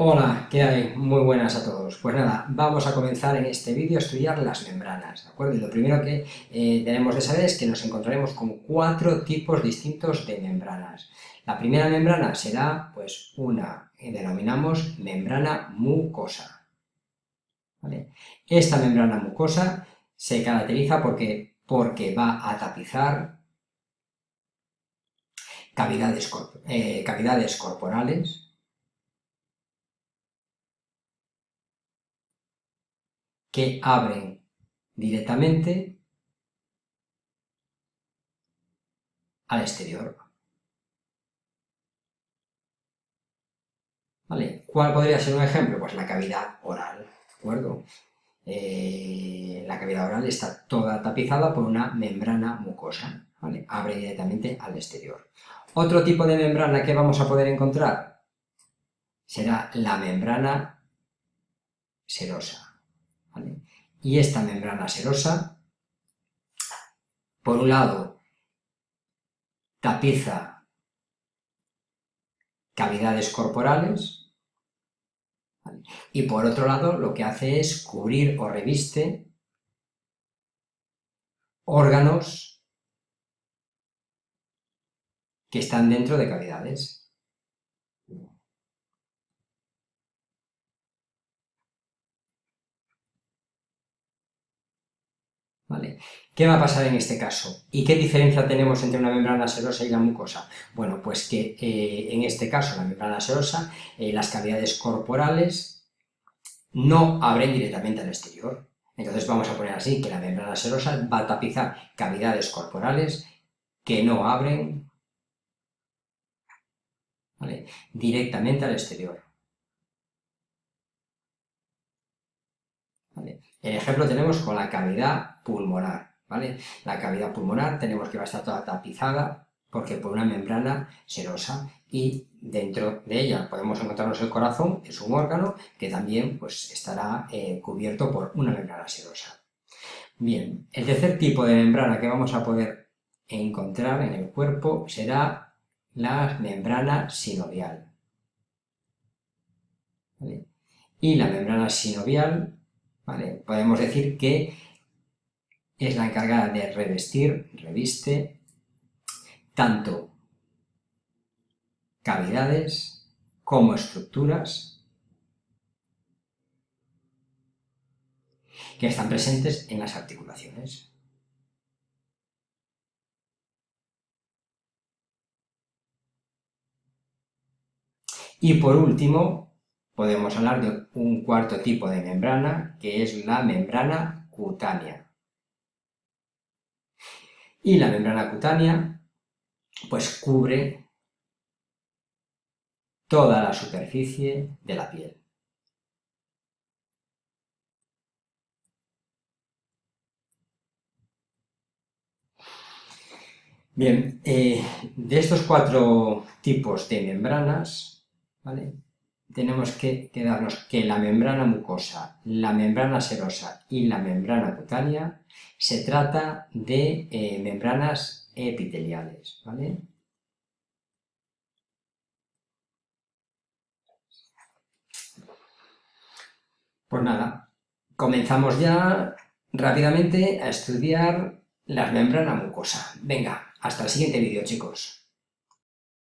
Hola, ¿qué hay? Muy buenas a todos. Pues nada, vamos a comenzar en este vídeo a estudiar las membranas, ¿de acuerdo? Y lo primero que eh, tenemos de saber es que nos encontraremos con cuatro tipos distintos de membranas. La primera membrana será, pues, una que denominamos membrana mucosa. Esta membrana mucosa se caracteriza porque, porque va a tapizar cavidades, eh, cavidades corporales, que abren directamente al exterior. ¿Vale? ¿Cuál podría ser un ejemplo? Pues la cavidad oral, ¿de acuerdo? Eh, la cavidad oral está toda tapizada por una membrana mucosa. Abre directamente al exterior. Otro tipo de membrana que vamos a poder encontrar será la membrana serosa. Y esta membrana serosa, por un lado, tapiza cavidades corporales, y por otro lado lo que hace es cubrir o reviste órganos que están dentro de cavidades. ¿Qué va a pasar en este caso? ¿Y qué diferencia tenemos entre una membrana serosa y la mucosa? Bueno, pues que eh, en este caso, la membrana serosa, eh, las cavidades corporales no abren directamente al exterior. Entonces vamos a poner así, que la membrana serosa va a tapizar cavidades corporales que no abren directamente al exterior. El ejemplo tenemos con la cavidad pulmonar, ¿vale? La cavidad pulmonar tenemos que va a estar toda tapizada porque por una membrana serosa y dentro de ella podemos encontrarnos el corazón, es un órgano que también pues, estará eh, cubierto por una membrana serosa. Bien, el tercer tipo de membrana que vamos a poder encontrar en el cuerpo será la membrana sinovial. Y la membrana sinovial Podemos decir que es la encargada de revestir, reviste, tanto cavidades como estructuras que están presentes en las articulaciones. Y por último, podemos hablar de un cuarto tipo de membrana, que es la membrana cutánea. Y la membrana cutánea, pues cubre toda la superficie de la piel. Bien, eh, de estos cuatro tipos de membranas, ¿vale? Tenemos que quedarnos que la membrana mucosa, la membrana serosa y la membrana cutánea se trata de eh, membranas epiteliales, ¿vale? Pues nada, comenzamos ya rápidamente a estudiar la membrana mucosa. Venga, hasta el siguiente vídeo, chicos.